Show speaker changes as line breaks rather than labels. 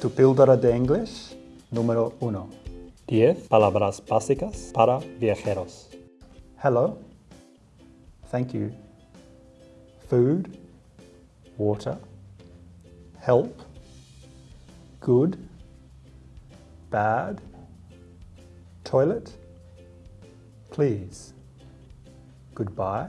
Tu píldora de inglés número 1.
10 palabras básicas para viajeros.
Hello. Thank you. Food. Water. Help. Good. Bad. Toilet. Please. Goodbye.